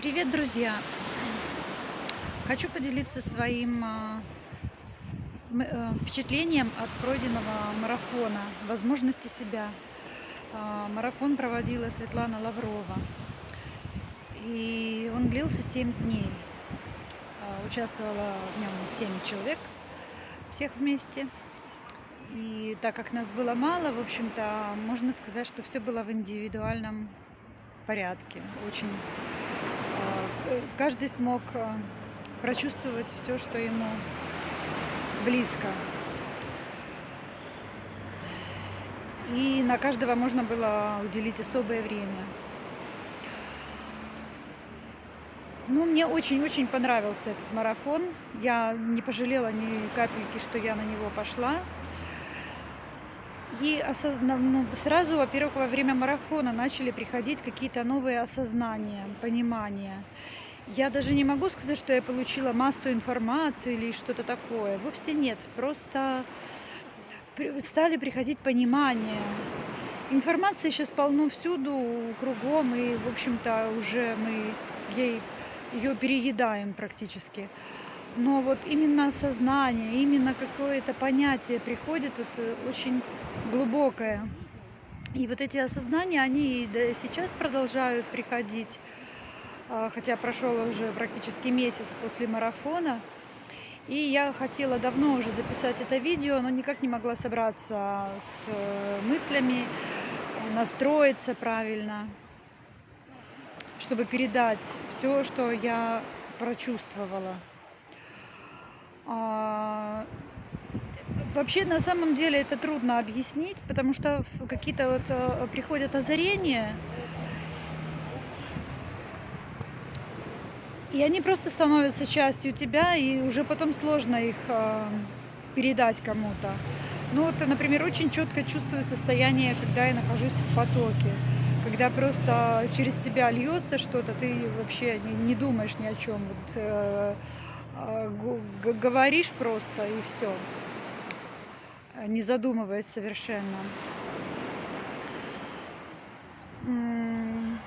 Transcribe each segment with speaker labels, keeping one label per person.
Speaker 1: Привет, друзья! Хочу поделиться своим а, э, впечатлением от пройденного марафона «Возможности себя». А, Марафон проводила Светлана Лаврова, и он длился 7 дней. А, Участвовало в нем 7 человек, всех вместе. И так как нас было мало, в общем-то, можно сказать, что все было в индивидуальном порядке. Очень каждый смог а, прочувствовать все, что ему близко. И на каждого можно было уделить особое время. Ну, мне очень-очень понравился этот марафон. Я не пожалела ни капельки, что я на него пошла. И осозна- ну, сразу, во-первых, во время марафона начали приходить какие-то новые осознания, понимания. Я даже не могу сказать, что я получила массу информации или что-то такое. Вовсе нет. Просто стали приходить понимания. Информации сейчас полно всюду, кругом, и, в общем-то, уже мы ей ее переедаем практически. Но вот именно осознание, именно какое-то понятие приходит, это очень глубокое. И вот эти осознания, они и сейчас продолжают приходить, а, хотя прошел уже практически месяц после марафона. И я хотела давно уже записать это видео, но никак не могла собраться с э, мыслями, настроиться правильно, чтобы передать все, что я прочувствовала. А, Вообще, на самом деле, это трудно объяснить, потому что какие-то вот э, приходят озарения, и они просто становятся частью тебя, и уже потом сложно их э, передать кому-то. Ну вот, например, очень четко чувствую состояние, когда я нахожусь в потоке, когда просто через тебя льется что-то, ты вообще не, думаешь ни о чем, вот, э, говоришь просто и все, не задумываясь совершенно. М,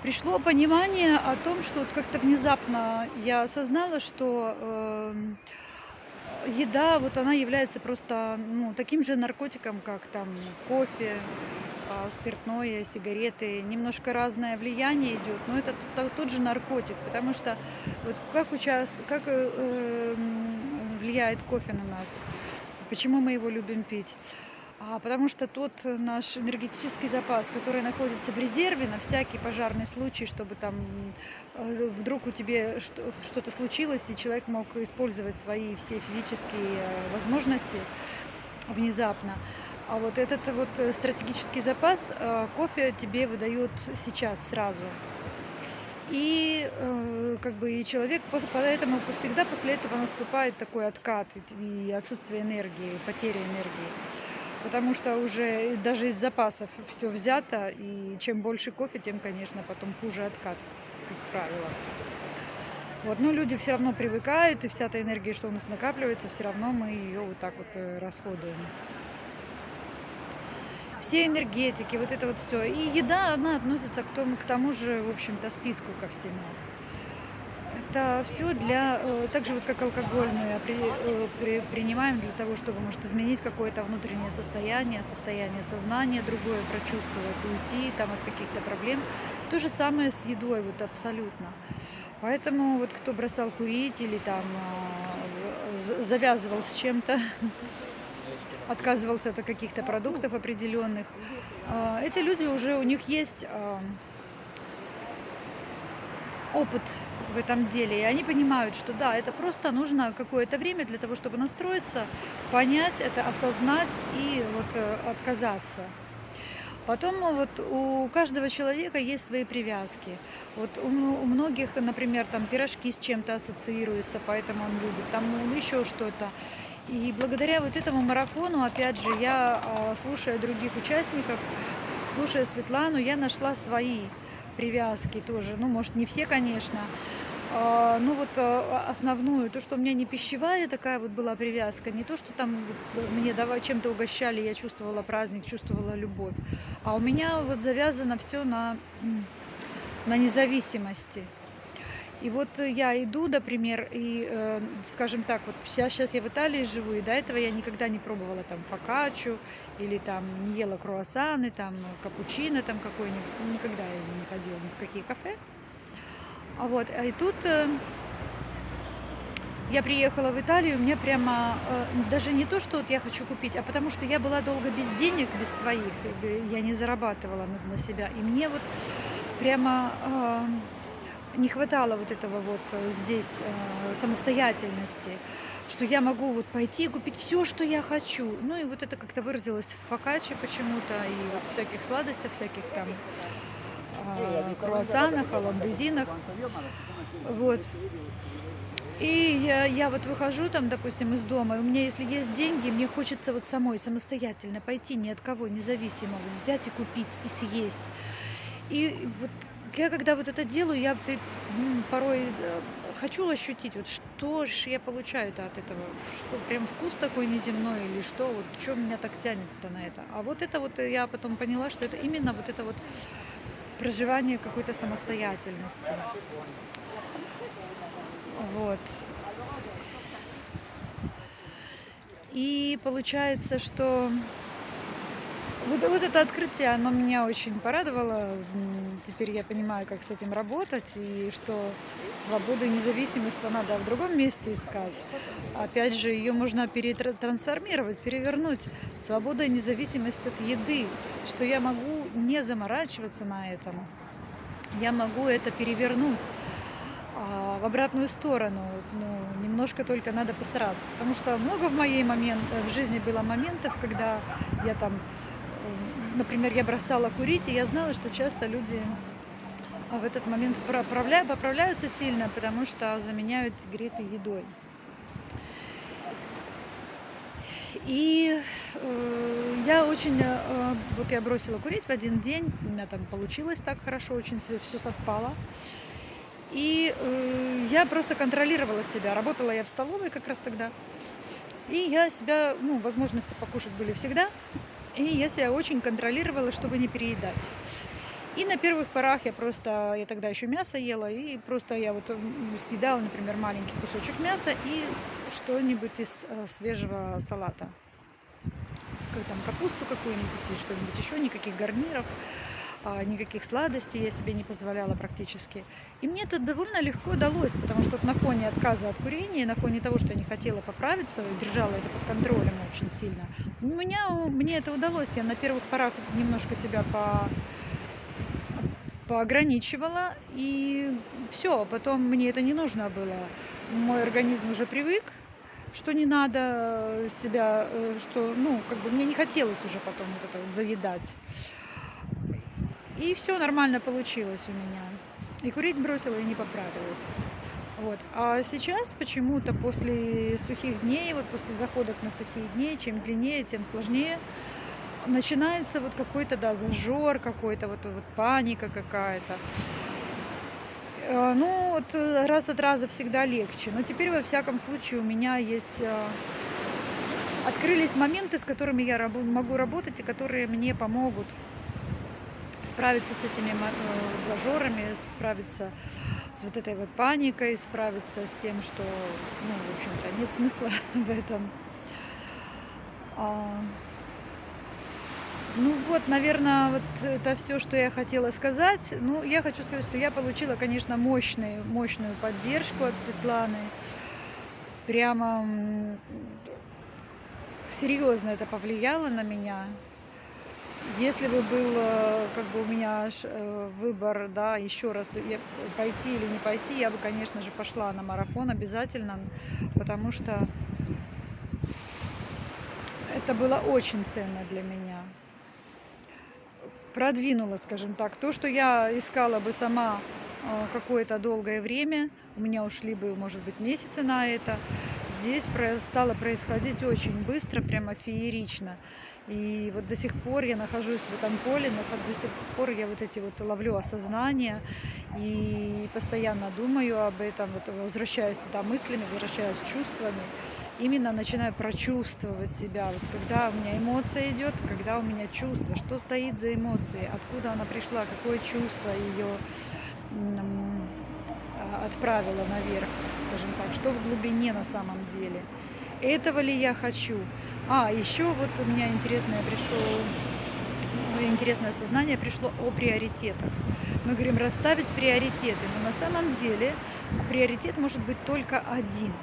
Speaker 1: Пришло понимание о том, что вот как-то внезапно я осознала, что эм, еда, вот она является просто ну, таким же наркотиком, как там кофе, а, спиртное, сигареты. Немножко разное влияние идет, но это тот же наркотик, потому что вот как, учас... как э, э, м, влияет кофе на нас, почему мы его любим пить. А, потому что тот наш энергетический запас, который находится в резерве на всякий пожарный случай, чтобы там э, вдруг у тебя что- что-то случилось, и человек мог использовать свои все физические э, возможности внезапно. А вот этот вот э, стратегический запас э, кофе тебе выдает сейчас сразу. И э, как бы и человек поэтому всегда после этого наступает такой откат и отсутствие энергии, потеря энергии. Потому что уже даже из запасов все взято, и чем больше кофе, тем, конечно, потом хуже откат, как правило. Вот, но люди все равно привыкают, и вся эта энергия, что у нас накапливается, все равно мы ее вот так вот расходуем. Все энергетики, вот это вот все. И еда, она относится к тому, к тому же, в общем-то, списку ко всему. Это все для, э, так же вот как алкоголь мы опри- э, при- принимаем для того, чтобы, может, изменить какое-то внутреннее состояние, состояние сознания другое прочувствовать, уйти там от каких-то проблем. То же самое с едой, вот абсолютно. Поэтому вот кто бросал курить или там з- завязывал с чем-то, отказывался от каких-то продуктов определенных, а, эти люди уже, у них есть а, опыт в этом деле, и они понимают, что да, это просто нужно какое-то время для того, чтобы настроиться, понять это, осознать и вот э, отказаться. Потом ну, вот у каждого человека есть свои привязки. Вот у, у многих, например, там пирожки с чем-то ассоциируются, поэтому он любит, там еще что-то. И благодаря вот этому марафону, опять же, я, а, слушая других участников, слушая Светлану, я нашла свои привязки тоже. Ну, может, не все, конечно. А, Ну вот а, основную, то, что у меня не пищевая такая вот была привязка, не то, что там мне чем-то угощали, я чувствовала праздник, чувствовала любовь, а у меня вот завязано все на, на независимости. И вот я иду, например, и, э, скажем так, вот ща щас я в Италии живу, и до этого я никогда не пробовала там фокаччу или там не ела круассаны, там капучино там какой-нибудь. Никогда я не ходила ни в какие кафе. А вот, и тут, э я приехала в Италию, мне прямо э, даже не то, что вот я хочу купить, а потому что я была долго без денег, без своих, я не зарабатывала на, на себя. И мне вот прямо э, не хватало вот этого вот э, здесь э, самостоятельности, что я могу вот пойти и купить все, что я хочу. Ну и вот это как-то выразилось в фокачче почему-то, и вот всяких сладостях, всяких там э, круассанах, оландезинах. Вот. И я, я вот выхожу там, допустим, из дома, и у меня, если есть деньги, мне хочется вот самой самостоятельно пойти, ни от кого, независимо, взять и купить, и съесть. И вот я когда вот это делаю, я порой э, хочу ощутить, вот что же я получаю-то от этого, что прям вкус такой неземной или что, вот что меня так тянет-то на это. А вот это вот я потом поняла, что это именно вот это вот проживание какой-то самостоятельности. Вот. И получается, что вот, вот это открытие, оно меня очень порадовало. Теперь я понимаю, как с этим работать, и что свободу и независимость надо в другом месте искать. Опять же, ее можно перетрансформировать, перевернуть. Свобода и независимость от еды, что я могу не заморачиваться на этом. Я могу это перевернуть а, в обратную сторону. Ну, немножко только надо постараться. Потому что много в моей момент, в жизни было моментов, когда я там, например, я бросала курить, и я знала, что часто люди в этот момент поправляют, поправляются сильно, потому что заменяют сигареты едой. И э, я очень, э, вот я бросила курить в один день, у меня там получилось так хорошо, очень все совпало. И э, я просто контролировала себя. Работала я в столовой как раз тогда. И я себя, ну, возможности покушать были всегда. И я себя очень контролировала, чтобы не переедать. И на первых порах я просто, я тогда еще мясо ела, и просто я вот съедала, например, маленький кусочек мяса и что-нибудь из э, свежего салата. Как там капусту какую-нибудь и что-нибудь еще, никаких гарниров. А, никаких сладостей я себе не позволяла практически. И мне это довольно легко удалось, потому что на фоне отказа от курения, на фоне того, что я не хотела поправиться, держала это под контролем очень сильно, у меня, мне это удалось. Я на первых порах немножко себя по поограничивала, и все, потом мне это не нужно было. Мой организм уже привык, что не надо себя, э, что, ну, как бы мне не хотелось уже потом вот это вот заедать. И все нормально получилось у меня. И курить бросила, и не поправилась. Вот. А сейчас почему-то после сухих дней, вот после заходов на сухие дни, чем длиннее, тем сложнее, начинается вот какой-то, да, зажор какой-то, вот, вот паника какая-то. Э, ну, вот раз от раза всегда легче. Но теперь, во всяком случае, у меня есть... Э, открылись моменты, с которыми я могу работать и которые мне помогут справиться с этими э, зажорами, справиться с вот этой вот паникой, справиться с тем, что, ну, в общем-то, нет смысла в этом. А, ну вот, наверное, вот это все, что я хотела сказать. Ну, я хочу сказать, что я получила, конечно, мощную, мощную поддержку от Светланы. Прямо серьезно это повлияло на меня. Если бы был э, как бы у меня э, выбор, да, еще раз пойти или не пойти, я бы, конечно же, пошла на марафон обязательно, потому что это было очень ценно для меня. Продвинула, скажем так, то, что я искала бы сама э, какое-то долгое время, у меня ушли бы, может быть, месяцы на это, здесь стало происходить очень быстро, прямо феерично. И вот до сих пор я нахожусь в этом поле, но до сих пор я вот эти вот ловлю осознание и постоянно думаю об этом, вот возвращаюсь туда мыслями, возвращаюсь чувствами, именно начинаю прочувствовать себя. Вот когда у меня эмоция идет, когда у меня чувство, что стоит за эмоцией, откуда она пришла, какое чувство ее отправило наверх, скажем так, что в глубине на самом деле. Этого ли я хочу? А, еще вот у меня интересное пришло, интересное осознание пришло о приоритетах. Мы говорим расставить приоритеты, но на самом деле приоритет может быть только один –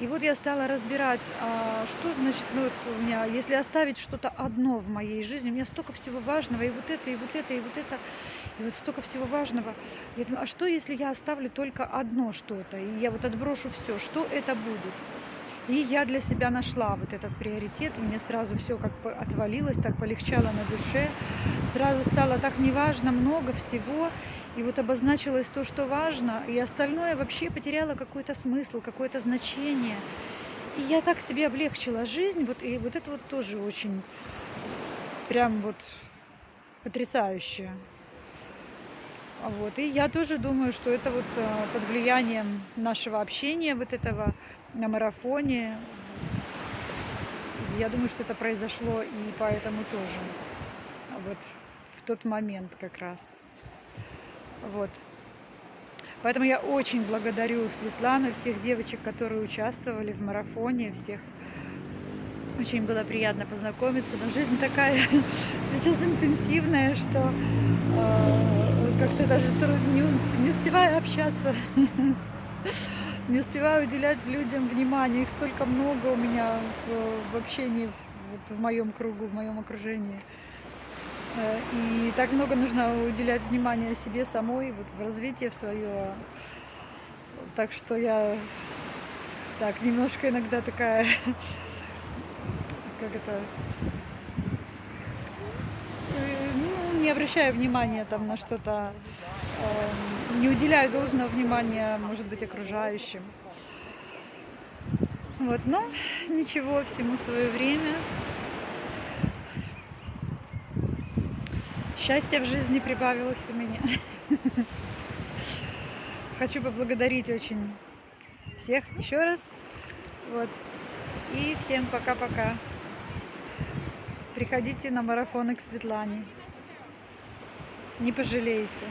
Speaker 1: и вот я стала разбирать, а, что значит, ну, вот у меня, если оставить что-то одно в моей жизни, у меня столько всего важного, и вот это, и вот это, и вот это, и вот столько всего важного. Я думаю, а что, если я оставлю только одно что-то, и я вот отброшу все, что это будет? И я для себя нашла вот этот приоритет, у меня сразу все как бы отвалилось, так полегчало на душе, сразу стало так неважно, много всего, и вот обозначилось то, что важно, и остальное вообще потеряло какой-то смысл, какое-то значение. И я так себе облегчила жизнь, вот, и вот это вот тоже очень прям вот потрясающе. Вот. И я тоже думаю, что это вот э, под влиянием нашего общения, вот этого на марафоне. Я думаю, что это произошло и поэтому тоже. Вот в тот момент как раз. Вот. Поэтому я очень благодарю Светлану, всех девочек, которые участвовали в марафоне, всех. Очень было приятно познакомиться, но жизнь такая сейчас интенсивная, что э, как-то даже не, не успеваю общаться, не успеваю уделять людям внимание. Их столько много у меня в, в общении, вот в моем кругу, в моем окружении. Э, и так много нужно уделять внимание себе самой, вот в развитие в свое. Так что я так немножко иногда такая, как это, э, ну, не обращаю внимания там на что-то, э, не уделяю должного внимания, может быть, окружающим. Вот, но ничего, всему свое время. Счастья в жизни прибавилось у меня. Хочу поблагодарить очень всех еще раз. Вот. И всем пока-пока. Приходите на марафоны к Светлане. Не пожалеете.